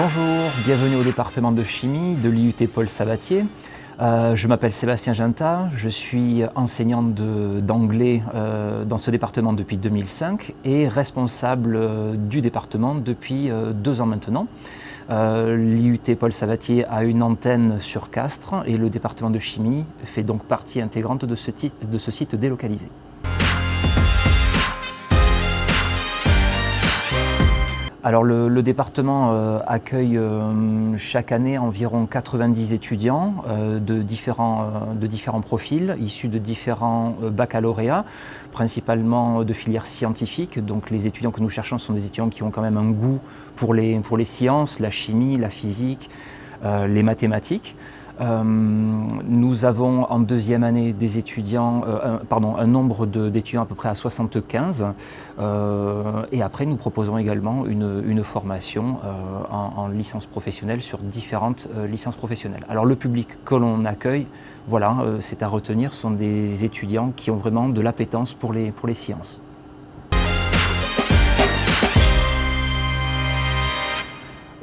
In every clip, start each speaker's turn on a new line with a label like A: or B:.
A: Bonjour, bienvenue au département de chimie de l'IUT Paul Sabatier. Euh, je m'appelle Sébastien Ginta, je suis enseignant d'anglais euh, dans ce département depuis 2005 et responsable euh, du département depuis deux ans maintenant. L'IUT Paul Sabatier a une antenne sur Castres et le département de chimie fait donc partie intégrante de ce site délocalisé. Alors le, département euh, accueille euh, chaque année environ 90 étudiants euh, de, différents, de différents profils, issus de différents baccalauréats, principalement de filières scientifiques. Donc les étudiants que nous cherchons sont des étudiants qui ont quand même un goût pour les, pour les sciences, la chimie, la physique, les mathématiques. Euh, nous avons en deuxième année des étudiants, euh, un, pardon, un nombre d'étudiants à peu près à 75 euh, et après nous proposons également une, formation en, en, licence professionnelle sur différentes licences professionnelles. Alors le public que l'on accueille, voilà, c'est à retenir, sont des étudiants qui ont vraiment de l'appétence pour les sciences.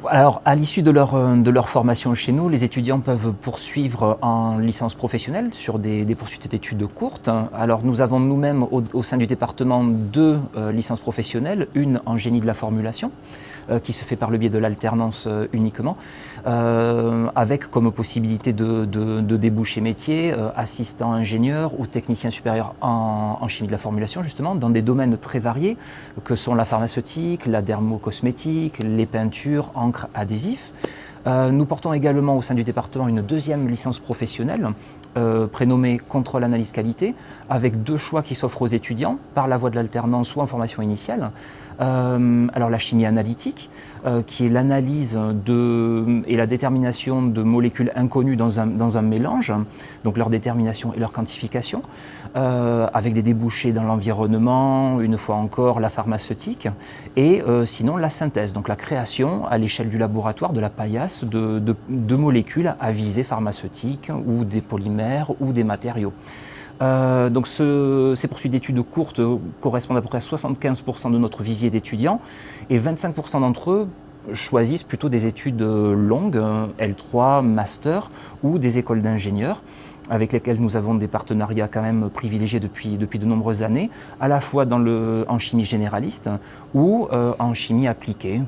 A: Alors, à l'issue de leur, euh, de leur formation chez nous, les étudiants peuvent poursuivre en licence professionnelle sur des, poursuites d'études courtes. Alors, nous avons nous-mêmes au, sein du département deux euh, licences professionnelles, une en génie de la formulation, euh, qui se fait par le biais de l'alternance uniquement, avec comme possibilité de, de, déboucher métier, assistant ingénieur ou technicien supérieur en, chimie de la formulation, justement, dans des domaines très variés, que sont la pharmaceutique, la dermocosmétique, les peintures, en adhésif. Euh, nous portons également au sein du département une deuxième licence professionnelle euh, prénommée contrôle analyse qualité avec deux choix qui s'offrent aux étudiants par la voie de l'alternance ou en formation initiale. Euh, alors la chimie analytique, euh, qui est l'analyse et la détermination de molécules inconnues dans un, mélange, donc leur détermination et leur quantification, euh, avec des débouchés dans l'environnement, une fois encore la pharmaceutique, et sinon la synthèse, donc la création à l'échelle du laboratoire de la paillasse de, de molécules à visée pharmaceutique ou des polymères ou des matériaux. Euh, donc ces poursuites d'études courtes correspondent à peu près à 75% de notre vivier d'étudiants et 25% d'entre eux choisissent plutôt des études longues, L3, master ou des écoles d'ingénieurs avec lesquelles nous avons des partenariats quand même privilégiés depuis, de nombreuses années, à la fois en chimie généraliste ou euh, en chimie appliquée,